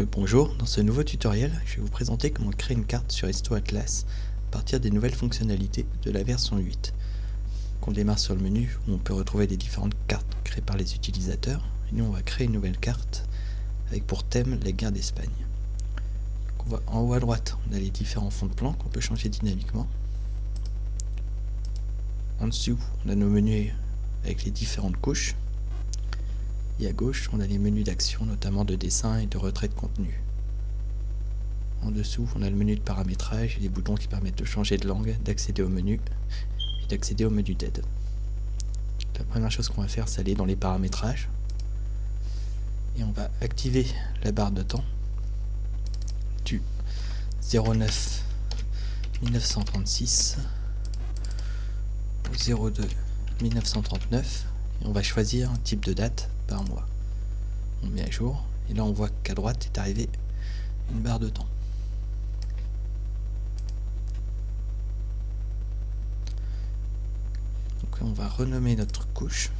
Bonjour, dans ce nouveau tutoriel, je vais vous présenter comment créer une carte sur Histo Atlas à partir des nouvelles fonctionnalités de la version 8. On démarre sur le menu où on peut retrouver les différentes cartes créées par les utilisateurs. Nous on va créer une nouvelle carte avec pour thème la guerre d'Espagne. En haut à droite, on a les différents fonds de plan qu'on peut changer dynamiquement. En dessous, on a nos menus avec les différentes couches. Et à gauche, on a les menus d'action, notamment de dessin et de retrait de contenu. En dessous, on a le menu de paramétrage et les boutons qui permettent de changer de langue, d'accéder au menu et d'accéder au menu d'aide. La première chose qu'on va faire, c'est aller dans les paramétrages. Et on va activer la barre de temps du 09 1936 au 02 1939 et on va choisir un type de date par mois. On met à jour et là on voit qu'à droite est arrivé une barre de temps. Donc on va renommer notre couche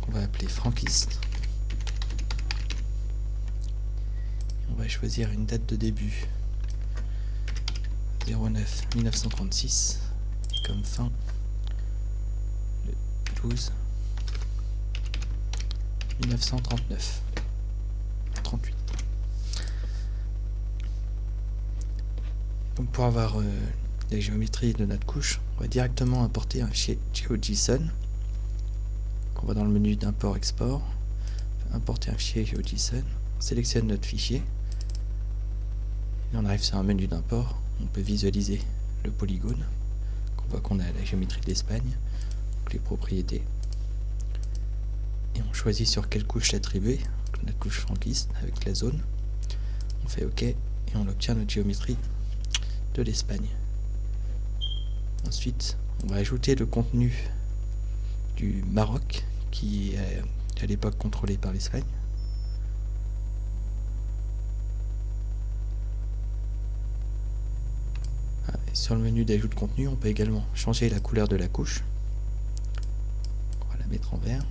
qu'on va appeler franquiste. On va choisir une date de début 09 1936 et comme fin le 12 1939. 38. Donc pour avoir euh, la géométrie de notre couche, on va directement importer un fichier GeoJSON. On va dans le menu d'import-export, importer un fichier GeoJSON, on sélectionne notre fichier, et on arrive sur un menu d'import, on peut visualiser le polygone, on voit qu'on a la géométrie de l'Espagne, les propriétés, on choisit sur quelle couche l'attribuer, notre couche franquiste avec la zone. On fait OK et on obtient notre géométrie de l'Espagne. Ensuite, on va ajouter le contenu du Maroc qui est à l'époque contrôlé par l'Espagne. Ah, sur le menu d'ajout de contenu, on peut également changer la couleur de la couche. On va la mettre en vert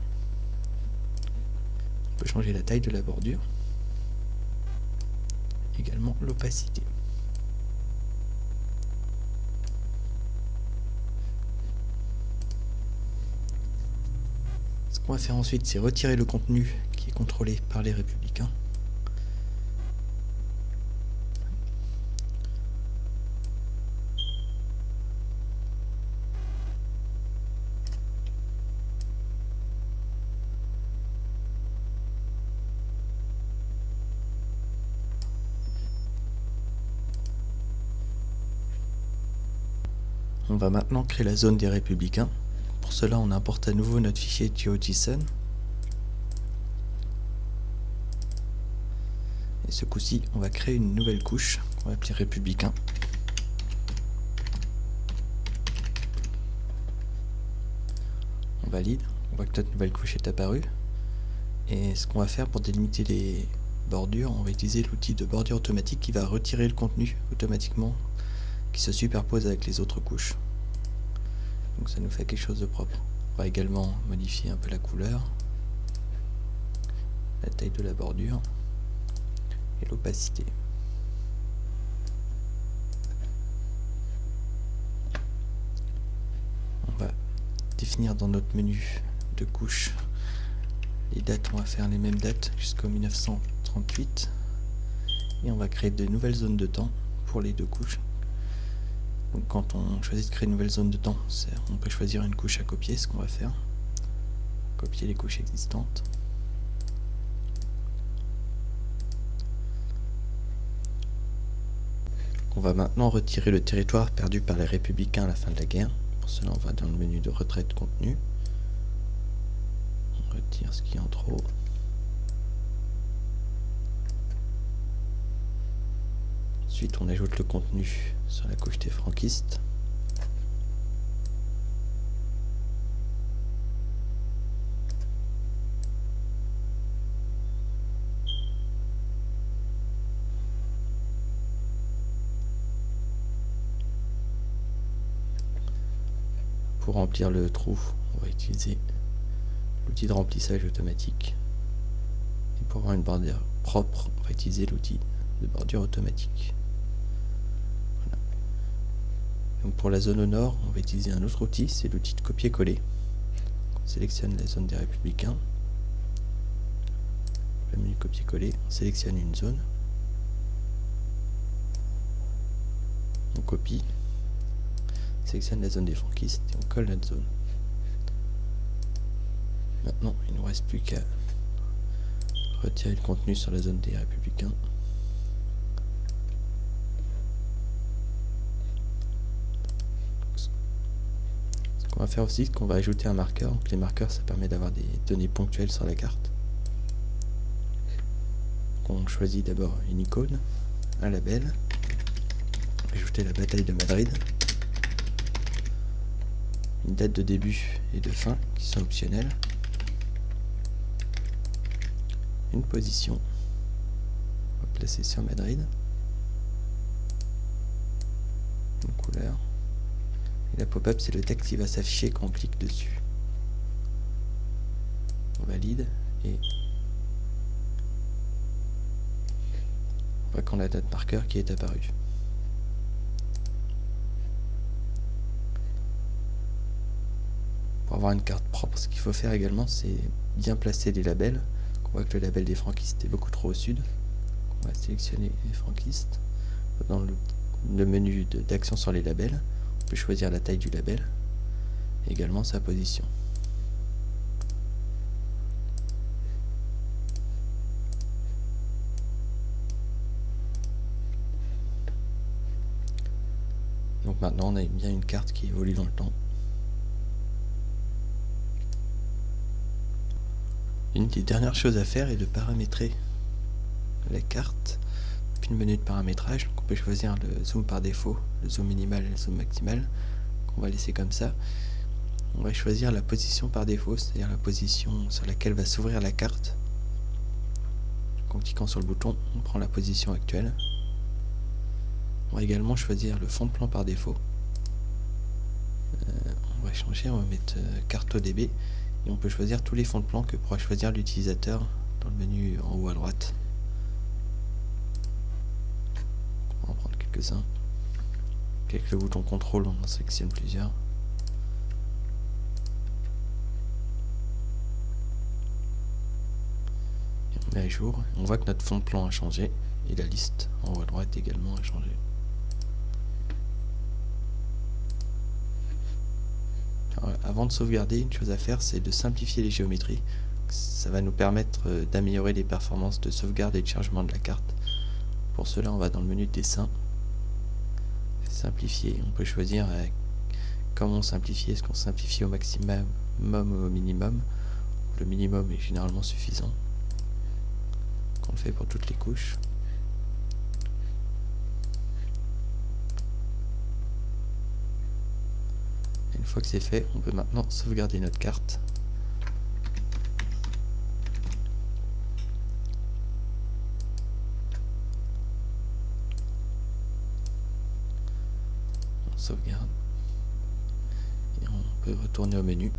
peut changer la taille de la bordure. Également l'opacité. Ce qu'on va faire ensuite, c'est retirer le contenu qui est contrôlé par les républicains. On va maintenant créer la zone des républicains. Pour cela, on importe à nouveau notre fichier GeoJSON. Et ce coup-ci, on va créer une nouvelle couche qu'on va appeler républicain. On valide, on voit que notre nouvelle couche est apparue. Et ce qu'on va faire pour délimiter les bordures, on va utiliser l'outil de bordure automatique qui va retirer le contenu automatiquement qui se superpose avec les autres couches. Donc ça nous fait quelque chose de propre. On va également modifier un peu la couleur, la taille de la bordure et l'opacité. On va définir dans notre menu de couches les dates, on va faire les mêmes dates jusqu'au 1938 et on va créer de nouvelles zones de temps pour les deux couches quand on choisit de créer une nouvelle zone de temps, on peut choisir une couche à copier, ce qu'on va faire. Copier les couches existantes. On va maintenant retirer le territoire perdu par les républicains à la fin de la guerre. Pour cela, on va dans le menu de retrait de contenu. On retire ce qui est en trop. Ensuite, on ajoute le contenu sur la couche des franquistes. Pour remplir le trou, on va utiliser l'outil de remplissage automatique. Et pour avoir une bordure propre, on va utiliser l'outil de bordure automatique. Pour la zone au nord, on va utiliser un autre outil, c'est l'outil de copier-coller. On sélectionne la zone des républicains. Le menu copier-coller, on sélectionne une zone. On copie. On sélectionne la zone des franquistes et on colle notre zone. Maintenant, il ne nous reste plus qu'à retirer le contenu sur la zone des républicains. Qu'on va faire aussi, qu'on va ajouter un marqueur. Donc les marqueurs, ça permet d'avoir des données ponctuelles sur la carte. on choisit d'abord une icône, un label, ajouter la bataille de Madrid, une date de début et de fin qui sont optionnelles une position. On va placer sur Madrid. Une couleur. Et la pop-up, c'est le texte qui va s'afficher quand on clique dessus. On valide et on voit qu'on a notre marqueur qui est apparu. Pour avoir une carte propre, ce qu'il faut faire également, c'est bien placer les labels. On voit que le label des franquistes est beaucoup trop au sud. On va sélectionner les franquistes. Dans le, menu d'action sur les labels, peut choisir la taille du label également sa position. Donc maintenant on a bien une carte qui évolue dans le temps. Une des dernières choses à faire est de paramétrer la carte depuis le menu de paramétrage. on peut choisir le zoom par défaut, le zoom minimal et le zoom maximal, qu'on va laisser comme ça. On va choisir la position par défaut, c'est-à-dire la position sur laquelle va s'ouvrir la carte. en cliquant sur le bouton, on prend la position actuelle. On va également choisir le fond de plan par défaut. Euh, on va changer, on va mettre euh, carte ODB et on peut choisir tous les fonds de plan que pourra choisir l'utilisateur dans le menu en haut à droite. On va en prendre quelques-uns. Avec le bouton contrôle, on en sélectionne plusieurs. Et on met à jour. On voit que notre fond de plan a changé et la liste en haut à droite également a changé. avant de sauvegarder, une chose à faire, c'est de simplifier les géométries. Ça va nous permettre euh, d'améliorer les performances de sauvegarde et de chargement de la carte. Pour cela, on va dans le menu dessin, On peut choisir euh, comment simplifier. Est-ce qu'on simplifie au maximum ou au minimum? Le minimum est généralement suffisant. On le fait pour toutes les couches. Une fois que c'est fait, on peut maintenant sauvegarder notre carte. On peut retourner au menu.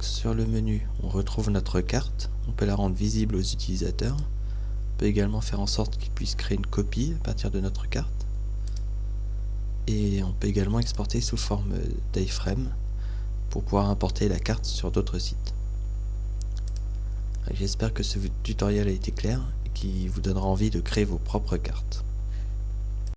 sur le menu, on retrouve notre carte. On peut la rendre visible aux utilisateurs. On peut également faire en sorte qu'ils puissent créer une copie à partir de notre carte et on peut également exporter sous forme d'iframe pour pouvoir importer la carte sur d'autres sites. J'espère que ce tutoriel a été clair et qui vous donnera envie de créer vos propres cartes.